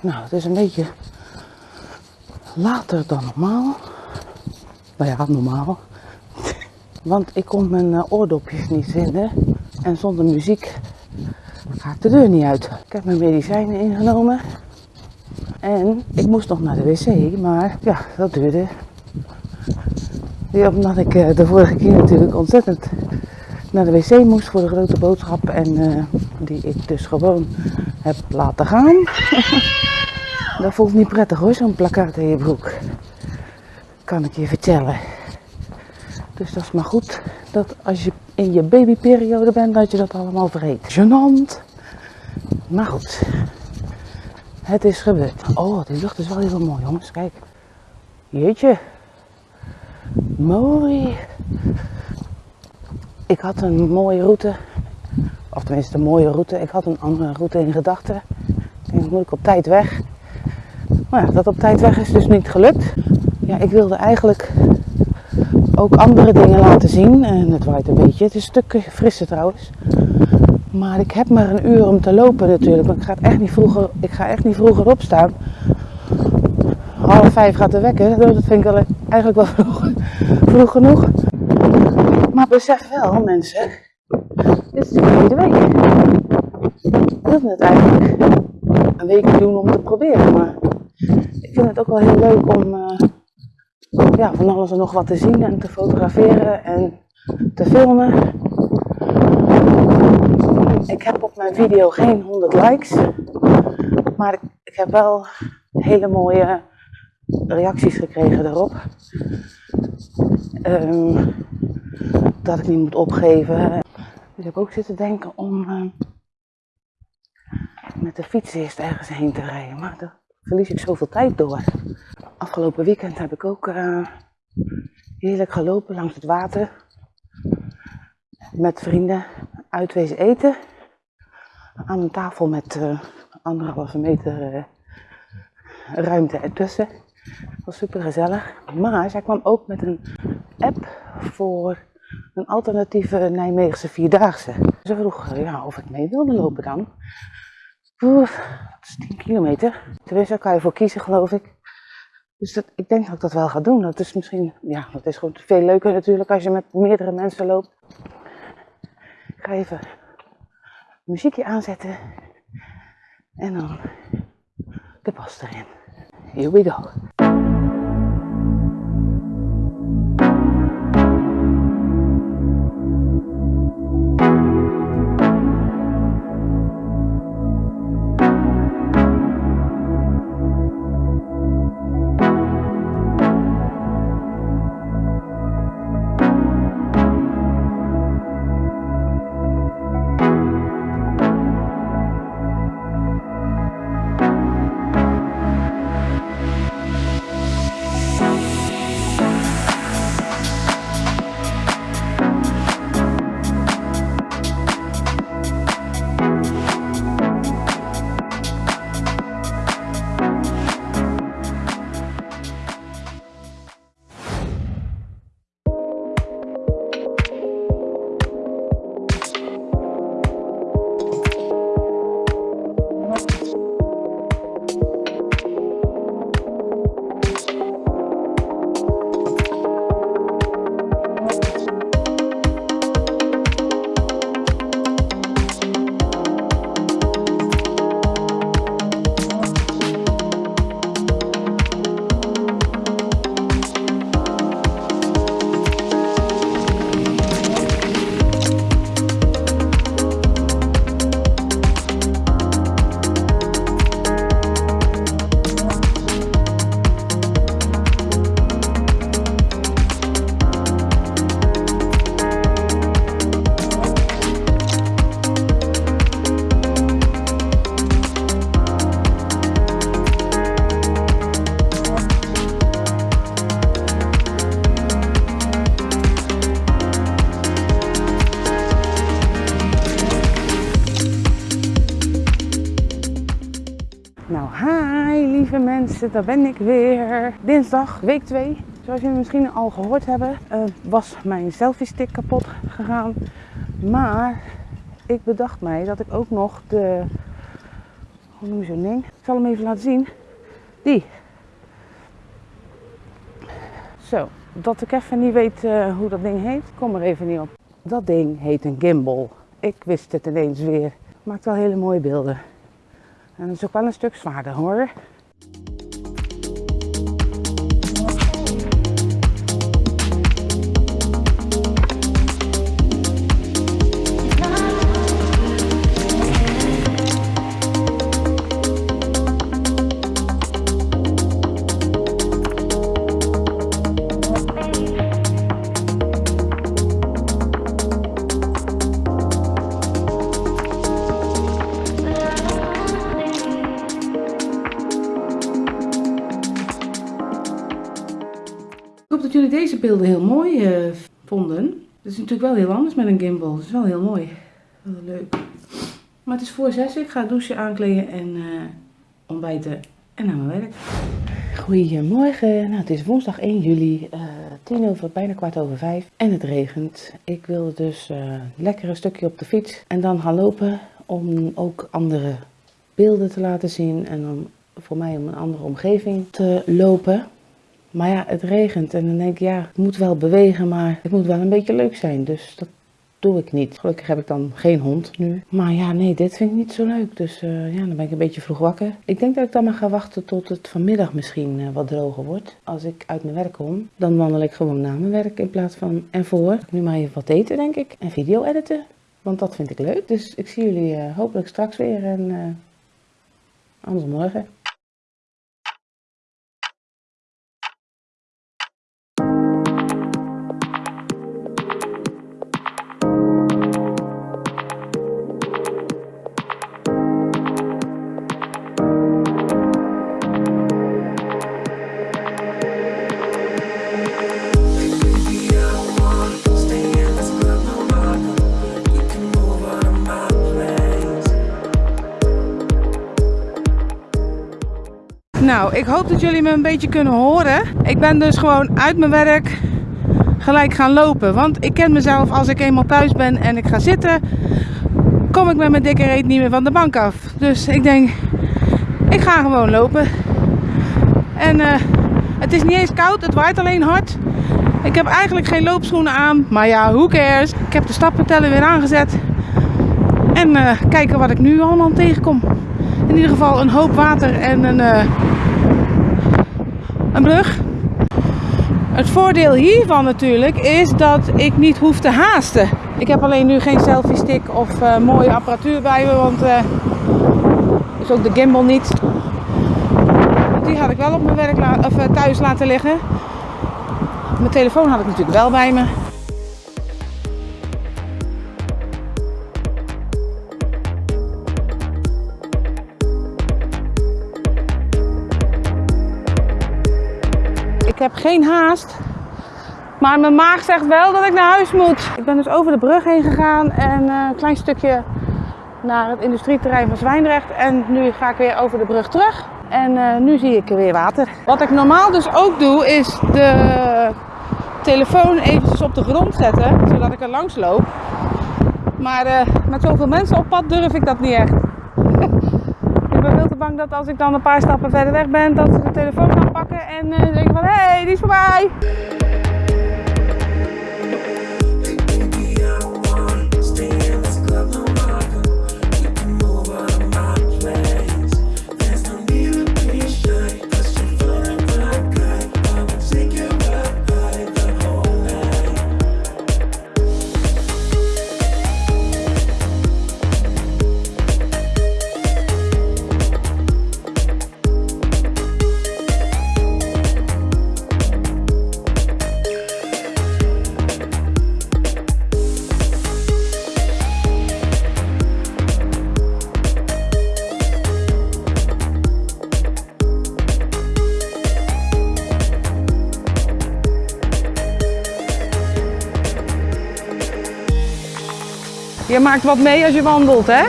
Nou, het is een beetje later dan normaal. Nou ja, normaal. Want ik kon mijn eh, oordopjes niet vinden. En zonder muziek ga ik de deur niet uit. Ik heb mijn medicijnen ingenomen. En ik moest nog naar de wc, maar ja, dat duurde. Omdat ik eh, de vorige keer natuurlijk ontzettend naar de wc moest voor de grote boodschap. En eh, die ik dus gewoon heb laten gaan. dat voelt niet prettig hoor, zo'n plakkaat in je broek. Kan ik je vertellen. Dus dat is maar goed dat als je in je babyperiode bent, dat je dat allemaal vergeet. Genant. Maar goed. Het is gebeurd. Oh, die lucht is wel heel mooi, jongens. Kijk. Jeetje. Mooi. Ik had een mooie route. Of tenminste een mooie route. Ik had een andere route in gedachten. En dan moet ik op tijd weg. Maar ja, dat op tijd weg is dus niet gelukt. Ja, ik wilde eigenlijk ook andere dingen laten zien. En het waait een beetje. Het is een stuk frisser trouwens. Maar ik heb maar een uur om te lopen natuurlijk. Ik ga, echt niet vroeger, ik ga echt niet vroeger opstaan. Half vijf gaat de wekker. Dat vind ik eigenlijk wel vroeg, vroeg genoeg. Maar besef wel mensen. Dit is de tweede week. Ik wilde het eigenlijk een week doen om te proberen. Maar ik vind het ook wel heel leuk om uh, ja, van alles en nog wat te zien en te fotograferen en te filmen. Ik heb op mijn video geen 100 likes, maar ik, heb wel hele mooie reacties gekregen daarop. Um, dat ik niet moet opgeven. Dus ik ook zitten denken om uh, met de fiets eerst ergens heen te rijden. Maar daar verlies ik zoveel tijd door. Afgelopen weekend heb ik ook uh, heerlijk gelopen langs het water. Met vrienden uitwezen eten. Aan een tafel met uh, anderhalve meter ruimte ertussen. Was super gezellig. Maar zij kwam ook met een app voor een alternatieve Nijmeegse Vierdaagse. Ze vroeg ja, of ik mee wilde lopen dan. Oeh, dat is 10 kilometer. Tenminste, daar kan je voor kiezen, geloof ik. Dus dat, ik denk dat ik dat wel ga doen. Dat is misschien, ja, dat is gewoon veel leuker natuurlijk als je met meerdere mensen loopt. Ik ga even muziekje aanzetten. En dan de pas erin. Here we go. Mensen, daar ben ik weer. Dinsdag, week 2. Zoals jullie misschien al gehoord hebben, uh, was mijn selfie stick kapot gegaan. Maar ik bedacht mij dat ik ook nog de Hoe noem je zo'n ding? Ik zal hem even laten zien. Die. Zo, dat ik even niet weet eh, hoe dat ding heet, kom er even niet op. Dat ding heet een gimbal. Ik wist het ineens weer. Maakt wel hele mooie beelden. En het is ook wel een stuk zwaarder hoor. Hoop dat jullie deze beelden heel mooi eh, vonden. Het is natuurlijk wel heel anders met een gimbal. Het is wel heel mooi. Wel leuk. Maar het is voor zes. Ik ga douchen, aankleden en eh, ontbijten en naar mijn werk. Goedemorgen. Nou, het is woensdag 1 juli. eh tien over, bijna kwart over vijf. En het regent. Ik wilde dus lekker een stukje op de fiets. En dan gaan lopen om ook andere beelden te laten zien. En om voor mij om een andere omgeving te lopen. Maar ja, het regent en dan denk ik, ja, ik moet wel bewegen, maar het moet wel een beetje leuk zijn. Dus dat doe ik niet. Gelukkig heb ik dan geen hond nu. Maar ja, nee, dit vind ik niet zo leuk. Dus eh, ja, dan ben ik een beetje vroeg wakker. Ik denk dat ik dan maar ga wachten tot het vanmiddag misschien eh, wat droger wordt. Als ik uit mijn werk kom, dan wandel ik gewoon na mijn werk in plaats van en voor. Nu maar even wat eten, denk ik. En video editen. Want dat vind ik leuk. Dus ik zie jullie eh, hopelijk straks weer en anders morgen. Nou, ik hoop dat jullie me een beetje kunnen horen. Ik ben dus gewoon uit mijn werk gelijk gaan lopen. Want ik ken mezelf als ik eenmaal thuis ben en ik ga zitten, kom ik met mijn dikke reet niet meer van de bank af. Dus ik denk, ik ga gewoon lopen. En eh, het is niet eens koud, het waait alleen hard. Ik heb eigenlijk geen loopschoenen aan, maar ja, who cares. Ik heb de stappenteller weer aangezet. En eh, kijken wat ik nu allemaal tegenkom. In ieder geval een hoop water en een, eh, een brug. Het voordeel hiervan natuurlijk is dat ik niet hoef te haasten. Ik heb alleen nu geen selfie stick of eh, mooie apparatuur bij me, want eh is ook de gimbal niet. Die had ik wel op mijn werk of, eh, thuis laten liggen. Mijn telefoon had ik natuurlijk wel bij me. Heb geen haast. Maar mijn maag zegt wel dat ik naar huis moet. Ik ben dus over de brug heen gegaan en eh, een klein stukje naar het industrieterrein van Zwijndrecht. En nu ga ik weer over de brug terug. En eh, nu zie ik weer water. Wat ik normaal dus ook doe, is de telefoon eventjes op de grond zetten, zodat ik er langs loop. Maar eh, met zoveel mensen op pad durf ik dat niet echt. ik ben veel te dat als ik dan een paar stappen verder weg ben, dat ze de telefoon gaan pakken en eh, denken van hé, hey, die is voorbij. Je maakt wat mee als je wandelt, hè?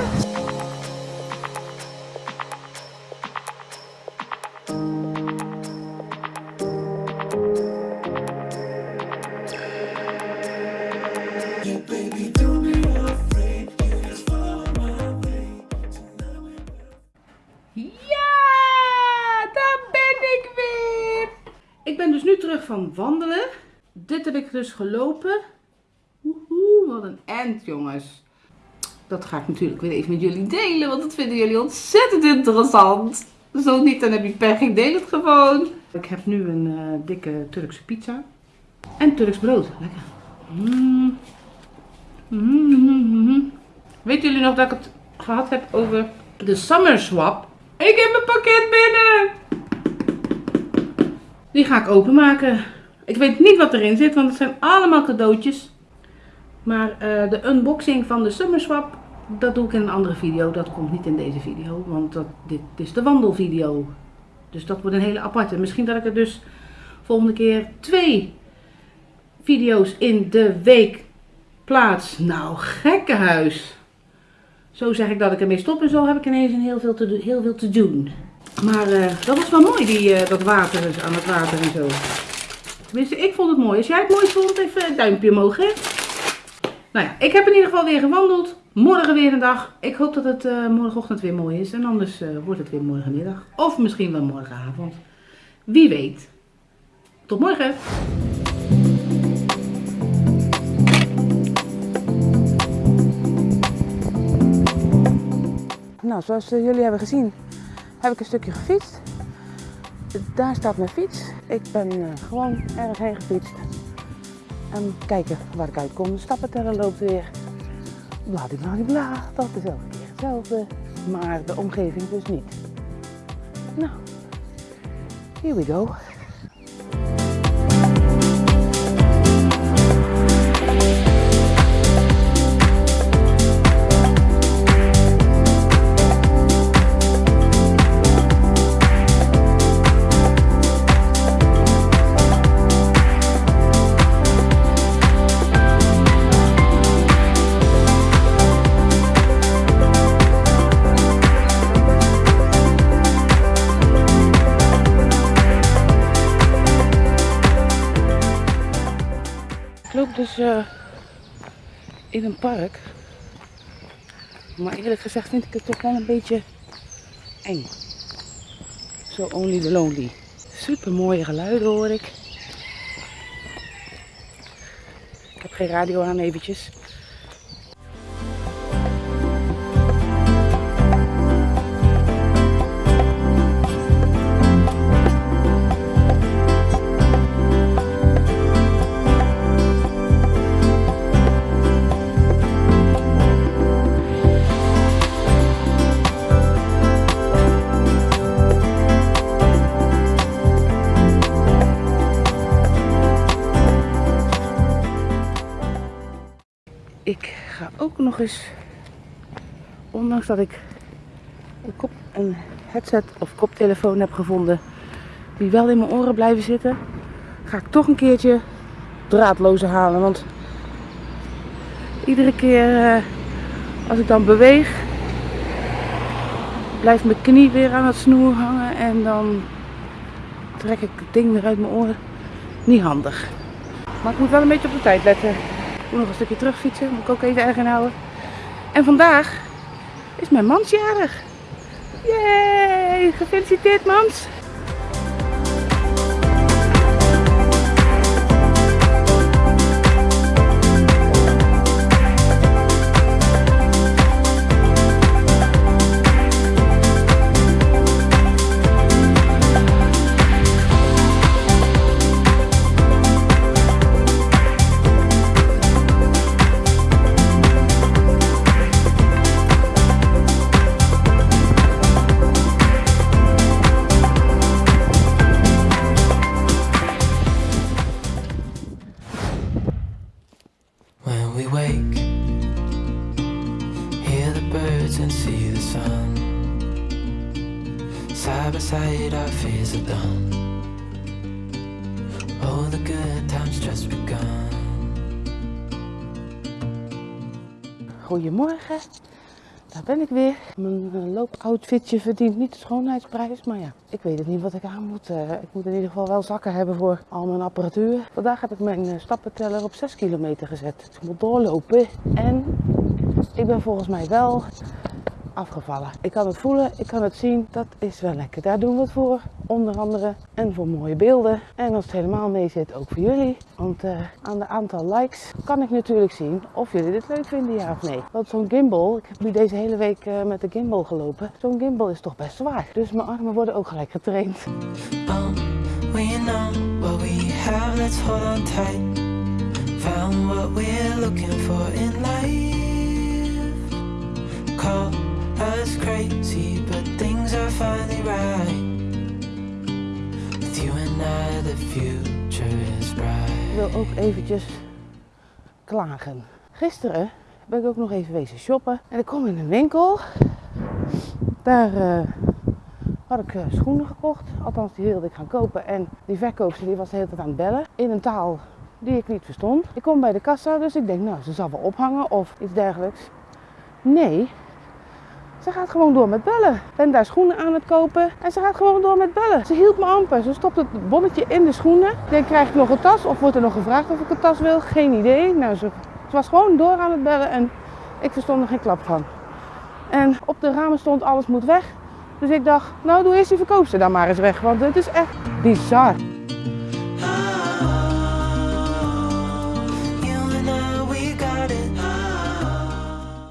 Ik weer. Ik ben dus nu terug van wandelen. Dit heb ik dus gelopen. Woehoe, wat een end jongens. Dat ga ik natuurlijk weer even met jullie delen, want dat vinden jullie ontzettend interessant. Zo niet, dan heb je pech, ik deel het gewoon. Ik heb nu een uh, dikke Turkse pizza. En Turks brood. Lekker. Mm. Mm. Weten jullie nog dat ik het gehad heb over de Summer Swap? Ik heb mijn pakket binnen! Die ga ik openmaken. Ik weet niet wat erin zit, want het zijn allemaal cadeautjes. Maar uh, de unboxing van de Summer Swap, dat doe ik in een andere video. Dat komt niet in deze video, want dat, dit is de wandelvideo. Dus dat wordt een hele aparte. Misschien dat ik er dus volgende keer twee video's in de week plaats. Nou, gekkenhuis. Zo zeg ik dat ik ermee stop en zo heb ik ineens een heel veel te, heel veel te doen. Maar uh, dat was wel mooi, die, uh, dat water aan het water en zo. Tenminste, ik vond het mooi. Als jij het mooi vond, even een duimpje omhoog? Nou ja, ik heb in ieder geval weer gewandeld. Morgen weer een dag. Ik hoop dat het uh, morgenochtend weer mooi is. En anders wordt het weer morgenmiddag. Of misschien wel morgenavond. Wie weet. Tot morgen. Nou, zoals jullie hebben gezien, heb ik een stukje gefietst. Daar staat mijn fiets. Ik ben gewoon ergens heen gefietst. En kijken waar ik uitkom. De stappenteller loopt weer. Bladibladibla. Dat elke keer hetzelfde. Maar de omgeving dus niet. Nou, here we go. Dus uh, in een park. Maar eerlijk gezegd vind ik het toch wel een beetje eng. Zo only the lonely. Super mooie geluiden hoor ik. Ik heb geen radio aan eventjes. Eens, ondanks dat ik een, kop, headset of koptelefoon heb gevonden die wel in mijn oren blijven zitten, ga ik toch een keertje draadloze halen. Want iedere keer uh, als ik dan beweeg, blijft mijn knie weer aan het snoer hangen en dan trek ik het ding weer uit mijn oren. Niet handig. Maar ik moet wel een beetje op de tijd letten moet nog een stukje terugfietsen, moet ik ook even erg houden. En vandaag is mijn mans jarig. Yay, gefeliciteerd mans. The good times just Goedemorgen, daar ben ik weer. Mijn eh, loopoutfitje verdient niet de schoonheidsprijs, maar ja, ik weet het niet wat ik aan moet. Uh, ik moet in ieder geval wel zakken hebben voor al mijn apparatuur. Vandaag heb ik mijn uh, stappenteller op 6 kilometer gezet. Ik moet doorlopen en ik ben volgens mij wel afgevallen. Ik kan het voelen, ik kan het zien. Dat is wel lekker. Daar doen we het voor. Onder andere. En voor mooie beelden. En als het helemaal mee zit, ook voor jullie. Want eh, aan de aantal likes kan ik natuurlijk zien of jullie dit leuk vinden, ja of nee. Want zo'n gimbal, ik heb nu deze hele week eh, met de gimbal gelopen. Zo'n gimbal is toch best zwaar. Dus mijn armen worden ook gelijk getraind. We know what we have, let's hold on tight. Found what we're looking for in life. Call crazy, but things are finally right. You and I, the future is bright. Ik wil ook eventjes klagen. Gisteren ben ik ook nog even wezen shoppen. En ik kom in een winkel. Daar eh, had ik eh, schoenen gekocht. Althans, die wilde ik gaan kopen. En die verkoopster die was de hele tijd aan het bellen. In een taal die ik niet verstond. Ik kom bij de kassa, dus ik denk, nou, ze zal wel ophangen of iets dergelijks. Nee, ze gaat gewoon door met bellen. Ik ben daar schoenen aan het kopen en ze gaat gewoon door met bellen. Ze hield me amper. Ze stopt het bonnetje in de schoenen. Ik denk, krijg ik nog een tas? Of wordt er nog gevraagd of ik een tas wil? Geen idee. Nou, ze, ze was gewoon door aan het bellen en ik verstond er geen klap van. En op de ramen stond alles moet weg. Dus ik dacht, nou doe eerst die verkoopster dan maar eens weg. Want het is echt bizar.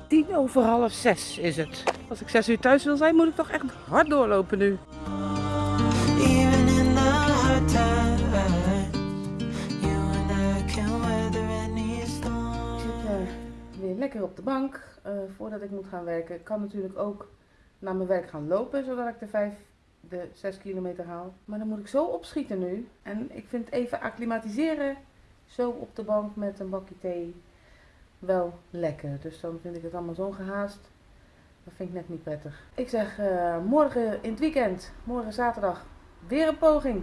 Tien over half zes is het. Als ik zes uur thuis wil zijn, moet ik toch echt hard doorlopen nu. Eh, weer lekker op de bank eh, voordat ik moet gaan werken. Ik kan natuurlijk ook naar mijn werk gaan lopen, zodat ik de 5, de 6 kilometer haal. Maar dan moet ik zo opschieten nu. En ik vind even acclimatiseren, zo op de bank met een bakje thee, wel lekker. Dus dan vind ik het allemaal zo gehaast. Dat vind ik net niet prettig. Ik zeg eh, morgen in het weekend, morgen zaterdag, weer een poging.